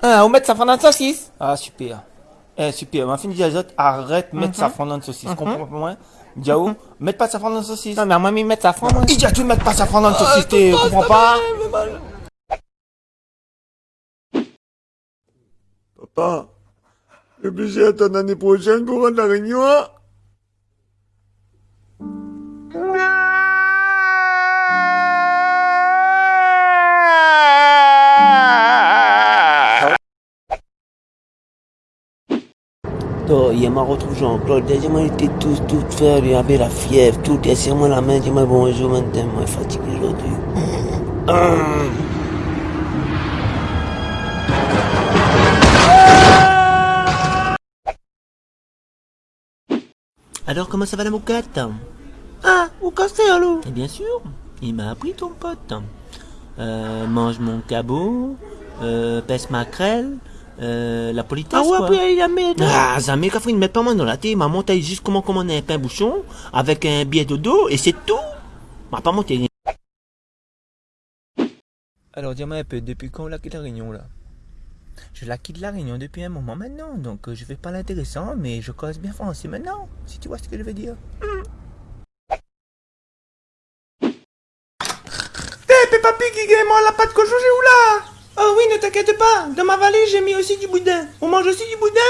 Ah, on met dans la saucisse. Ah, super. Eh, super. Ma fille dit arrête de mettre ça dans la saucisse. Comprends pas moi? Diao, mets pas ça dans la saucisse. Non, mais à moi, il met ça moi. Il dit à tout mettre pas dans la saucisse, tu comprends pas? Papa, je suis obligé d'attendre l'année prochaine pour rendre la réunion. hein Donc, il m'a retrouvé Jean-Claude. Déjà, moi, était tout, tout fait, il avait la fièvre, tout moi la main. Dis-moi bonjour, maintenant, moi, fatigué aujourd'hui. Alors, comment ça va la moquette Ah, où cassez alors Et bien sûr, il m'a appris ton pote. Euh, mange mon cabot, euh, pèse ma crêle, euh, la politesse, Ah ouais, quoi. après, il a mis. Ah, jamais qu'à faire une mettre pas moi dans la tête. M'a monté juste comment commander un pain bouchon avec un billet de dos et c'est tout. M'a pas monté rien. Alors, dis-moi un peu, depuis quand on la quitte la réunion, là? Je la quitte la réunion depuis un moment maintenant, donc euh, je vais pas l'intéressant, mais je cause bien français maintenant, si tu vois ce que je veux dire. Hé, Peppa Pig, il la pâte cochon, où là Oh oui, ne t'inquiète pas, dans ma valise, j'ai mis aussi du boudin. On mange aussi du boudin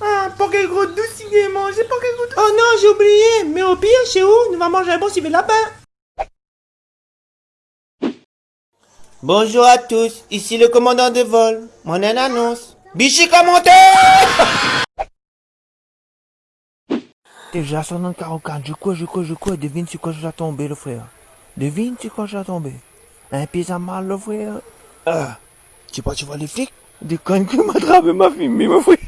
Ah, pour quel gros douce, il est mangé, pour quel gros Oh non, j'ai oublié, mais au pire, chez où, nous va manger un bon civet lapin. Bonjour à tous, ici le commandant de vol. Mon annonce. Bichi commenté Déjà 144, je crois, je crois, je crois, devine sur quoi je vais tomber, le frère. Devine sur quoi je vais tomber. Un pizza mal, le frère. Ah, tu pas, tu vois les flics? Des connes qui m'attrapent ma fille, mais mon frère.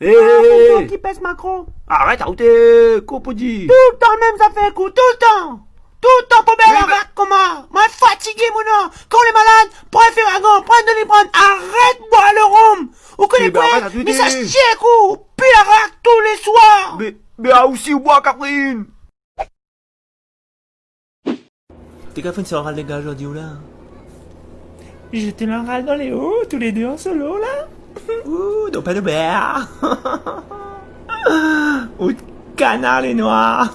Hé Qui pèse Macron? Arrête, arrête, Copodi Tout le temps même ça fait coup, tout le temps Tout le temps pour bien la comment? Moi fatigué mon nom. Quand on est malade, prends un ferragon, prends de l'ibrane, arrête boire le rhum. Ou que les arrête, mais ça se tient coup Puis tous les soirs. Mais, mais ah aussi, ou bois, Catherine. T'es qu'à faire une soirée les gars aujourd'hui ou là? J'étais le râle dans les hauts, tous les deux en solo là. Ouh, donc pas de beurre. Ou de canard les noirs